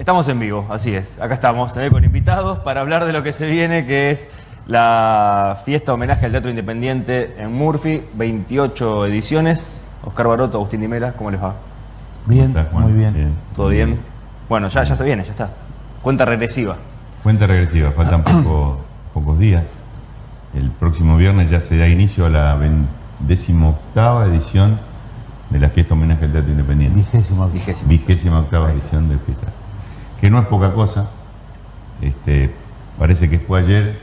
Estamos en vivo, así es. Acá estamos eh, con invitados para hablar de lo que se viene, que es la fiesta homenaje al Teatro Independiente en Murphy, 28 ediciones. Oscar Baroto, Agustín Dimela, ¿cómo les va? Bien, muy bien. ¿Todo bien? Bueno, ya, ya se viene, ya está. Cuenta regresiva. Cuenta regresiva, faltan pocos días. El próximo viernes ya se da inicio a la decimoctava edición de la fiesta homenaje al Teatro Independiente. Vigésima, Vigésima octava edición del fiesta. Que no es poca cosa. Este, parece que fue ayer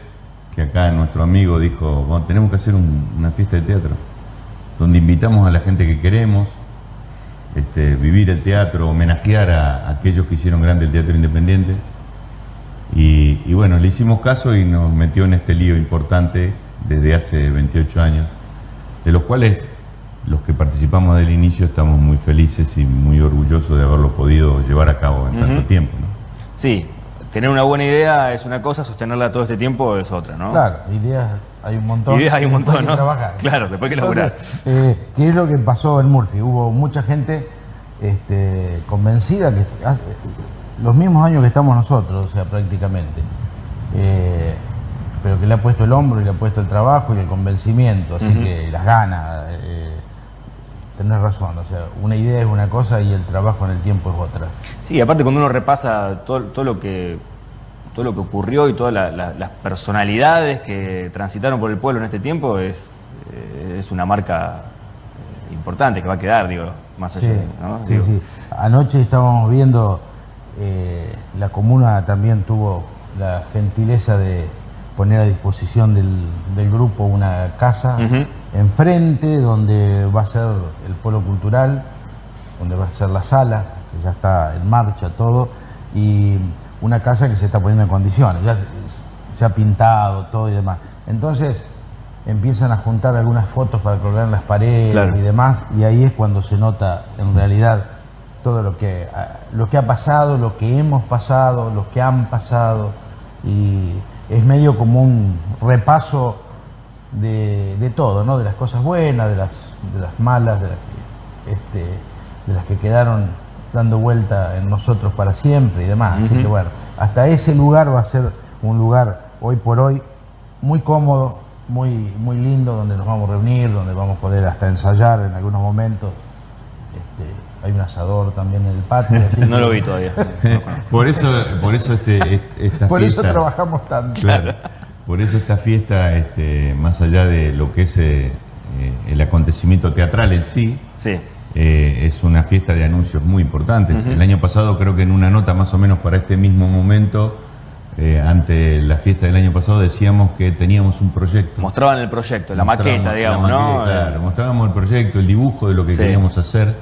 que acá nuestro amigo dijo, bueno, tenemos que hacer una fiesta de teatro, donde invitamos a la gente que queremos, este, vivir el teatro, homenajear a, aquellos que hicieron grande el teatro independiente. Y, y, bueno, le hicimos caso y nos metió en este lío importante desde hace 28 años, de los cuales los que participamos del inicio estamos muy felices y muy orgullosos de haberlo podido llevar a cabo en tanto tiempo. ¿no? Sí, tener una buena idea es una cosa, sostenerla todo este tiempo es otra, ¿no? Claro, ideas hay un montón. Ideas hay un montón, ¿no? trabajar. Claro, después hay que laburar. Eh, ¿Qué es lo que pasó en Murphy? Hubo mucha gente este, convencida que los mismos años que estamos nosotros, o sea, prácticamente. Eh, pero que le ha puesto el hombro y le ha puesto el trabajo y el convencimiento, así que las ganas. Tenés razón, o sea, una idea es una cosa y el trabajo en el tiempo es otra. Sí, aparte cuando uno repasa todo, todo lo que todo lo que ocurrió y todas las personalidades que transitaron por el pueblo en este tiempo es, eh, es una marca eh, importante que va a quedar, digo, más allá. Sí, sí, sí. Anoche estábamos viendo, eh, la comuna también tuvo la gentileza de poner a disposición del, grupo una casa enfrente donde va a ser el polo cultural, donde va a ser la sala, que ya está en marcha todo, y una casa que se está poniendo en condiciones, ya se, ha pintado todo y demás. Entonces empiezan a juntar algunas fotos para colgar en las paredes y demás, y ahí es cuando se nota en realidad todo lo que, lo que ha pasado, lo que hemos pasado, lo que han pasado, y es medio como un repaso de, todo, ¿no? de las cosas buenas, de las, de las malas, de las, que, este, de las que quedaron dando vuelta en nosotros para siempre y demás. Así que bueno, hasta ese lugar va a ser un lugar hoy por hoy muy cómodo, muy, muy lindo, donde nos vamos a reunir, donde vamos a poder hasta ensayar en algunos momentos. Este, hay un asador también en el patio. no lo vi todavía. por eso, por eso este, esta Por eso trabajamos tanto. Claro. Por eso esta fiesta, este, más allá de lo que es eh, eh, el acontecimiento teatral en sí, eh, es una fiesta de anuncios muy importantes. El año pasado creo que en una nota más o menos para este mismo momento, ante la fiesta del año pasado decíamos que teníamos un proyecto. Mostraban el proyecto, la maqueta, digamos, ¿no? Claro, mostrábamos el proyecto, el dibujo de lo que queríamos hacer.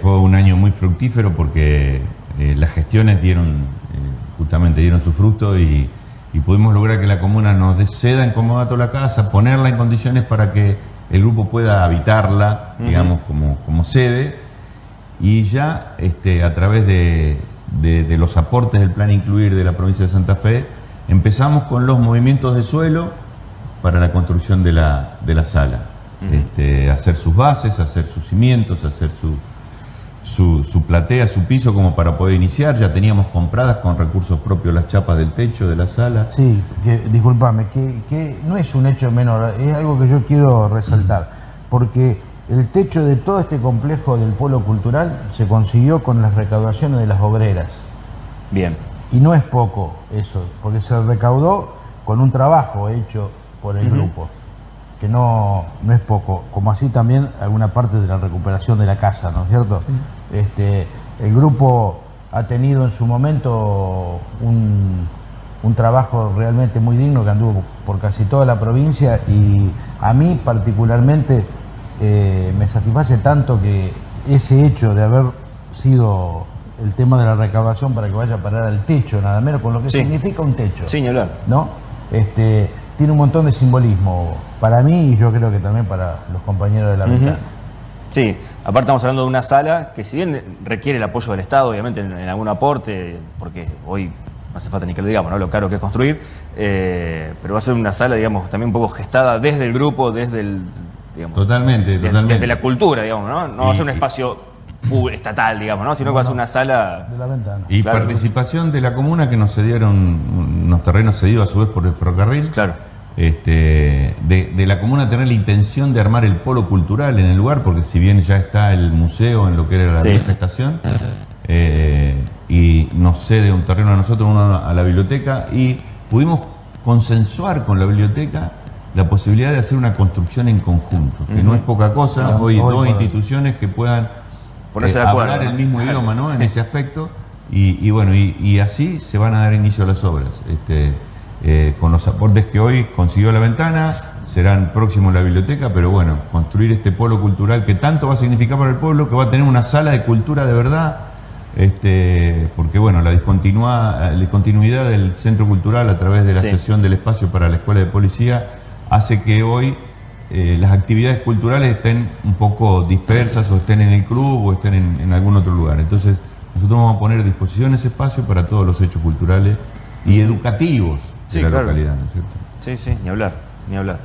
fue un año muy fructífero porque las gestiones dieron, justamente dieron su fruto y y pudimos lograr que la comuna nos ceda en comodato la casa, ponerla en condiciones para que el grupo pueda habitarla, digamos, como, como sede, y ya este, a través de, los aportes del plan Incluir de la provincia de Santa Fe, empezamos con los movimientos de suelo para la construcción de la, de la sala. este, hacer sus bases, hacer sus cimientos, hacer su, su, platea, su piso como para poder iniciar. Ya teníamos compradas con recursos propios las chapas del techo de la sala. Sí, que, discúlpame, que, no es un hecho menor, es algo que yo quiero resaltar, porque el techo de todo este complejo del pueblo cultural se consiguió con las recaudaciones de las obreras. Bien. Y no es poco eso, porque se recaudó con un trabajo hecho por el grupo que no, no es poco, como así también alguna parte de la recuperación de la casa, ¿no es cierto? Este, el grupo ha tenido en su momento un, trabajo realmente muy digno que anduvo por casi toda la provincia y a mí particularmente eh, me satisface tanto que ese hecho de haber sido el tema de la recaudación para que vaya a parar al techo, nada menos, con lo que significa un techo. Sí, ¿No? Este, tiene un montón de simbolismo para mí y yo creo que también para los compañeros de la uh Sí, aparte estamos hablando de una sala que si bien requiere el apoyo del Estado, obviamente en, algún aporte, porque hoy no hace falta ni que lo digamos, ¿no? lo caro que es construir, eh, pero va a ser una sala, digamos, también un poco gestada desde el grupo, desde el... Digamos, totalmente, desde, totalmente. Desde la cultura, digamos, ¿no? No va a ser un espacio estatal, digamos, ¿no? Sino que va a ser una sala... De la ventana. Y participación de la comuna que nos cedieron unos terrenos cedidos a su vez por el ferrocarril. Claro. Este, de, la comuna tener la intención de armar el polo cultural en el lugar, porque si bien ya está el museo en lo que era la manifestación, eh, y nos cede un terreno a nosotros, uno a la biblioteca, y pudimos consensuar con la biblioteca la posibilidad de hacer una construcción en conjunto, que no es poca cosa, hoy, dos instituciones que puedan Ponerse eh, hablar el mismo idioma ¿no? en ese aspecto, y, bueno, y, así se van a dar inicio a las obras. Este, eh, con los aportes que hoy consiguió la ventana, serán próximos a la biblioteca, pero bueno, construir este polo cultural que tanto va a significar para el pueblo, que va a tener una sala de cultura de verdad, este, porque bueno, la discontinuidad del centro cultural a través de la sesión del espacio para la escuela de policía hace que hoy eh, las actividades culturales estén un poco dispersas o estén en el club o estén en, algún otro lugar. Entonces, nosotros vamos a poner a disposición ese espacio para todos los hechos culturales y educativos de la localidad, ¿no es cierto? Sí, sí, ni hablar, ni hablar.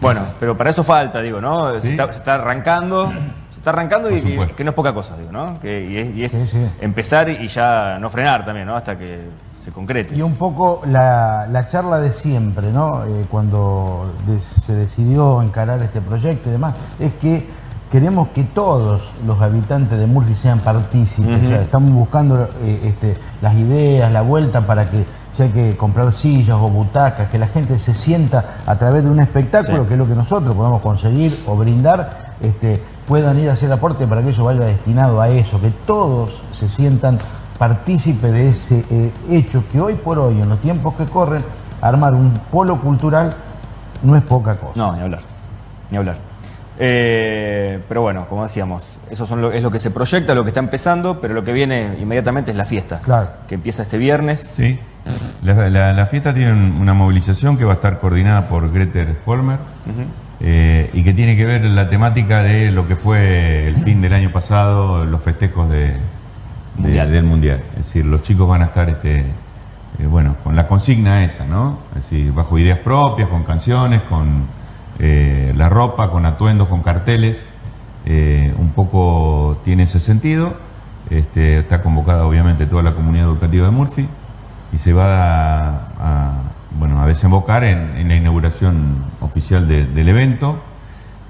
Bueno, pero para eso falta, digo, ¿no? Se, está, arrancando, se está arrancando y, que no es poca cosa, digo, ¿no? Que, y es, empezar y ya no frenar también, ¿no? Hasta que se concrete. Y un poco la, charla de siempre, ¿no? Eh, cuando se decidió encarar este proyecto y demás, es que queremos que todos los habitantes de Murphy sean partícipes. estamos buscando eh, este, las ideas, la vuelta para que si hay que comprar sillas o butacas, que la gente se sienta a través de un espectáculo, que es lo que nosotros podemos conseguir o brindar, este, puedan ir a hacer aporte para que eso vaya destinado a eso, que todos se sientan partícipes de ese eh, hecho que hoy por hoy, en los tiempos que corren, armar un polo cultural no es poca cosa. No, ni hablar, ni hablar. Eh, pero bueno, como decíamos, eso son es lo que se proyecta, lo que está empezando, pero lo que viene inmediatamente es la fiesta, claro. que empieza este viernes. Sí. La, fiesta tiene una movilización que va a estar coordinada por Greter Folmer eh, y que tiene que ver la temática de lo que fue el fin del año pasado, los festejos de, del Mundial. Es decir, los chicos van a estar este, eh, bueno, con la consigna esa, ¿no? Es decir, bajo ideas propias, con canciones, con eh, la ropa, con atuendos, con carteles. un poco tiene ese sentido. Este, está convocada obviamente toda la comunidad educativa de Murphy y se va a, bueno, a desembocar en, la inauguración oficial del evento.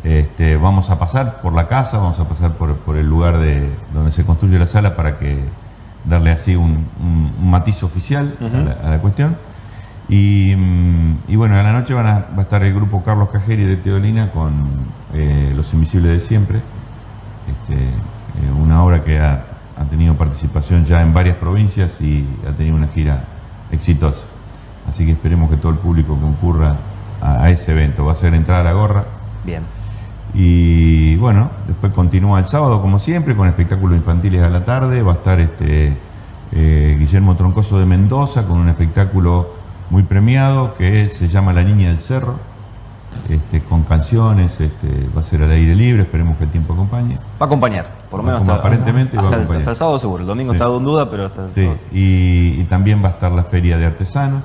Este, vamos a pasar por la casa, vamos a pasar por, el lugar de, donde se construye la sala para que darle así un, matiz oficial a, la, cuestión. Y, bueno, a la noche van a, va a estar el grupo Carlos Cajeri de Teolina con eh, Los Invisibles de Siempre, este, eh, una obra que ha ha tenido participación ya en varias provincias y ha tenido una gira exitosa. Así que esperemos que todo el público concurra a, ese evento. Va a ser entrar a la gorra. Bien. Y bueno, después continúa el sábado como siempre con espectáculos infantiles a la tarde. Va a estar este eh, Guillermo Troncoso de Mendoza con un espectáculo muy premiado que se llama La Niña del Cerro este, con canciones, este, va a ser al aire libre, esperemos que el tiempo acompañe. Va a acompañar, por lo menos hasta, aparentemente hasta, el, sábado seguro, el domingo está en duda, pero hasta el sí. Y, también va a estar la feria de artesanos.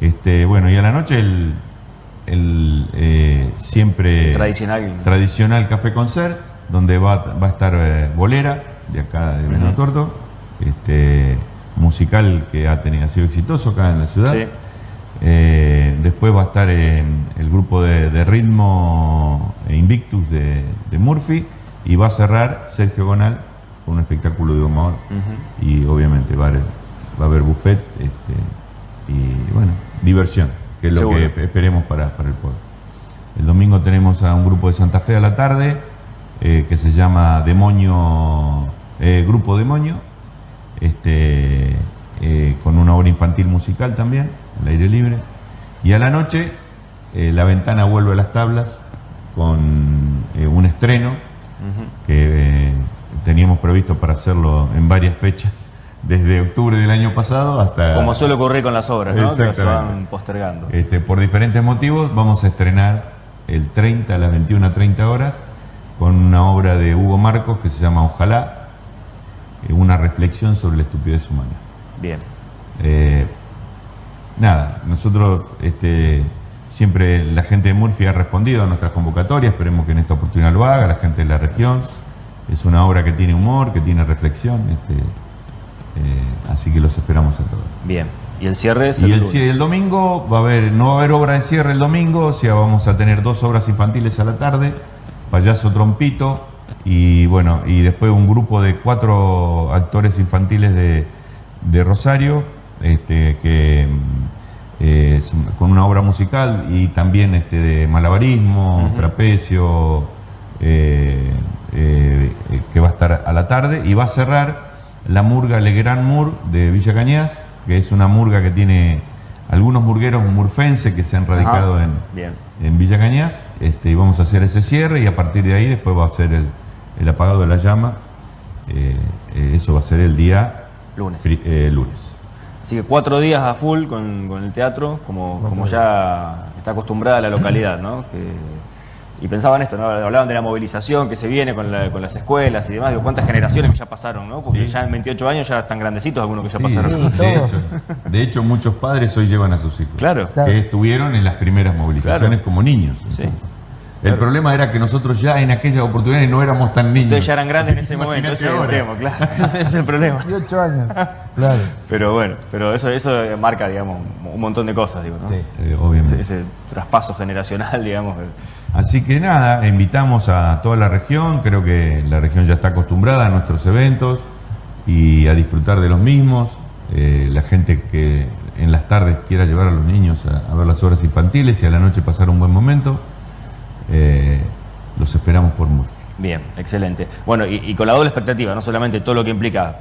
Este, bueno, y a la noche el, eh, siempre tradicional. tradicional café concert, donde va, va a estar eh, Bolera, de acá de Venado Torto, este, musical que ha, tenido, ha sido exitoso acá en la ciudad. Eh, después va a estar en el grupo de, ritmo Invictus de, Murphy y va a cerrar Sergio Gonal con un espectáculo de humor y obviamente va a haber, buffet este, y bueno, diversión, que es lo que esperemos para, el pueblo. El domingo tenemos a un grupo de Santa Fe a la tarde eh, que se llama Demonio, eh, Grupo Demonio, este, con una obra infantil musical también al aire libre. Y a la noche eh, la ventana vuelve a las tablas con eh, un estreno que eh, teníamos previsto para hacerlo en varias fechas, desde octubre del año pasado hasta... Como suele ocurrir con las obras, ¿no? que se van postergando. Este, por diferentes motivos vamos a estrenar el 30 a las 21.30 horas con una obra de Hugo Marcos que se llama Ojalá, una reflexión sobre la estupidez humana. Bien nada, nosotros este, siempre la gente de Murphy ha respondido a nuestras convocatorias, esperemos que en esta oportunidad lo haga, la gente de la región. es una obra que tiene humor, que tiene reflexión, este, eh, así que los esperamos a todos. Bien. ¿Y el cierre es y el, el, domingo va a haber, no va a haber obra de cierre el domingo, o sea, vamos a tener dos obras infantiles a la tarde, Payaso Trompito, y bueno, y después un grupo de cuatro actores infantiles de, de Rosario, este, que eh, con una obra musical y también este, de malabarismo, trapecio, eh, eh, que va a estar a la tarde, y va a cerrar la murga Legrand Mur de Villa Cañas, que es una murga que tiene algunos murgueros murfenses que se han radicado en, en, Villa Cañas, este, y vamos a hacer ese cierre y a partir de ahí después va a ser el, apagado de la llama, eso va a ser el día lunes. lunes. Así que cuatro días a full con, el teatro, como, como ya está acostumbrada la localidad, ¿no? y pensaban esto, ¿no? Hablaban de la movilización que se viene con, las escuelas y demás, digo, cuántas generaciones que ya pasaron, ¿no? Porque ya en 28 años ya están grandecitos algunos que ya pasaron. de, hecho, muchos padres hoy llevan a sus hijos. Claro. Que estuvieron en las primeras movilizaciones como niños. Sí. El problema era que nosotros ya en aquella oportunidad no éramos tan niños. Ustedes ya eran grandes en ese momento, ese es el tema, claro. ese es el problema. 18 años, claro. Pero bueno, pero eso, eso marca, digamos, un montón de cosas, digo, ¿no? Sí. Eh, obviamente. Ese, traspaso generacional, digamos. Así que nada, invitamos a toda la región, creo que la región ya está acostumbrada a nuestros eventos y a disfrutar de los mismos. Eh, la gente que en las tardes quiera llevar a los niños a, a ver las obras infantiles y a la noche pasar un buen momento eh, los esperamos por Murphy. Bien, excelente. Bueno, y, con la doble expectativa, no solamente todo lo que implica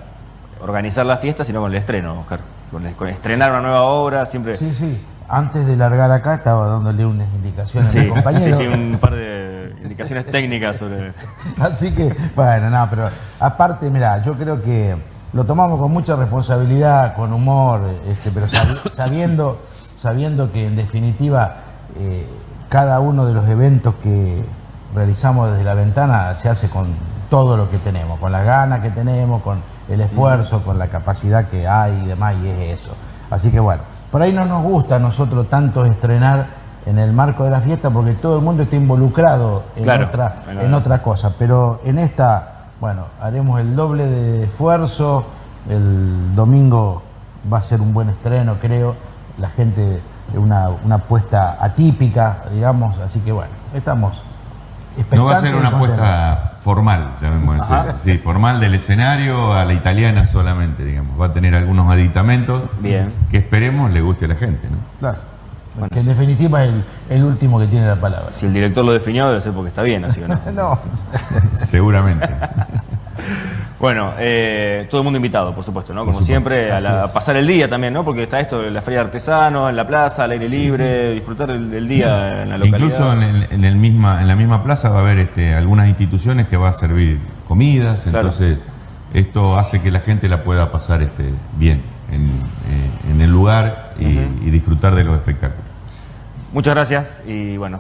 organizar la fiesta, sino con el estreno, Oscar. Con, estrenar una nueva obra, siempre... Sí, sí. Antes de largar acá estaba dándole unas indicaciones a mi compañero. Sí, sí, un par de indicaciones técnicas sobre... Así que, bueno, no, pero aparte, mira, yo creo que lo tomamos con mucha responsabilidad, con humor, este, pero sabiendo, sabiendo que en definitiva... Eh, cada uno de los eventos que realizamos desde la ventana se hace con todo lo que tenemos, con las ganas que tenemos, con el esfuerzo, con la capacidad que hay y demás, y es eso. Así que bueno, por ahí no nos gusta a nosotros tanto estrenar en el marco de la fiesta porque todo el mundo está involucrado en, otra, en otra cosa, pero en esta, bueno, haremos el doble de esfuerzo, el domingo va a ser un buen estreno, creo, la gente una, una apuesta atípica, digamos, así que bueno, estamos No va a ser una apuesta formal, llamémoslo así, sí, formal del escenario a la italiana solamente, digamos. Va a tener algunos aditamentos Bien. que esperemos le guste a la gente, ¿no? Claro. que en definitiva es el, último que tiene la palabra. Si el director lo definió, debe ser porque está bien, así que no. no. Seguramente. Bueno, eh, todo el mundo invitado, por supuesto, ¿no? Como siempre, a, pasar el día también, ¿no? Porque está esto, la feria de artesanos, en la plaza, al aire libre, disfrutar el, día en la localidad. Incluso en, el, misma, en la misma plaza va a haber este, algunas instituciones que va a servir comidas, entonces esto hace que la gente la pueda pasar este, bien en, eh, el lugar y, disfrutar de los espectáculos. Muchas gracias y bueno,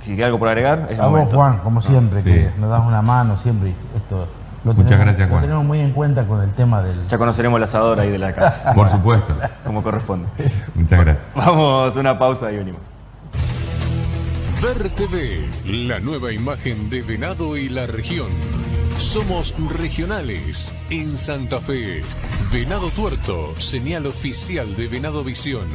si queda algo por agregar, es A vos, Juan, como siempre, que nos das una mano siempre esto Muchas gracias, Juan. Lo tenemos muy en cuenta con el tema del... Ya conoceremos el asador ahí de la casa. Por supuesto. Como corresponde. Muchas gracias. Vamos a una pausa y venimos. Ver TV, la nueva imagen de Venado y la región. Somos regionales en Santa Fe. Venado Tuerto, señal oficial de Venado Visión.